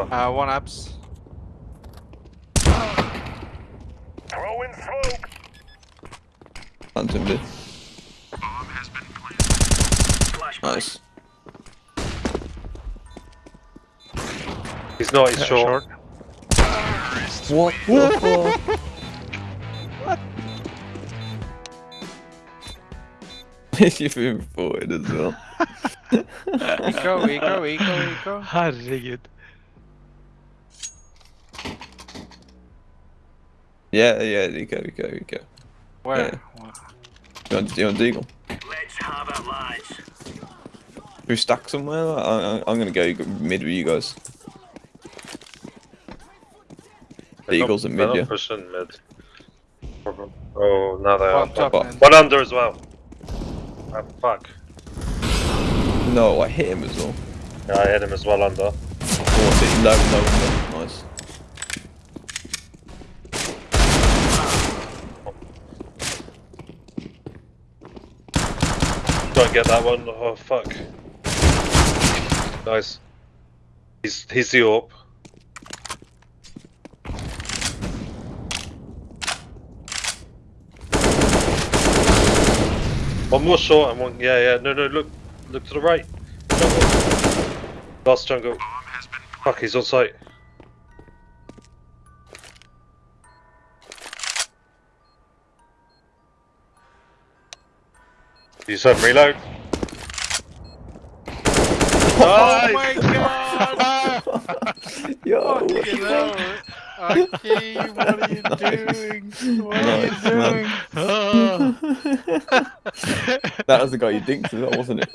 Uh, one abs. Throwing smoke. Hunting mid. Nice. He's not, he's Yeah, short. What the fuck? You've been forward as well. Eco, eco, eco, eco. Herregud. Yeah, yeah, you go, you go, you go. Where? Yeah. You want, you want Deagle? Let's have it, lads. We stuck somewhere? I, I, I'm gonna go mid with you guys. The Eagles not- mid, not yeah. pushing mid. Problem. Oh, now they are. top What? One under as well. Ah, fuck. No, I hit him as well. Yeah, I hit him as well under. Oh, what's it? No, no, no. Nice. Don't get that one. Oh, fuck. Nice. He's, he's the AWP. One more short and one. Yeah, yeah. No, no. Look, look to the right. Last jungle. Fuck, he's on site. You said reload. Oh my god! Yo, Fucking hell. Aki, what are you doing? What are you Nice, man. doing? that was the guy you dinked as well, wasn't it?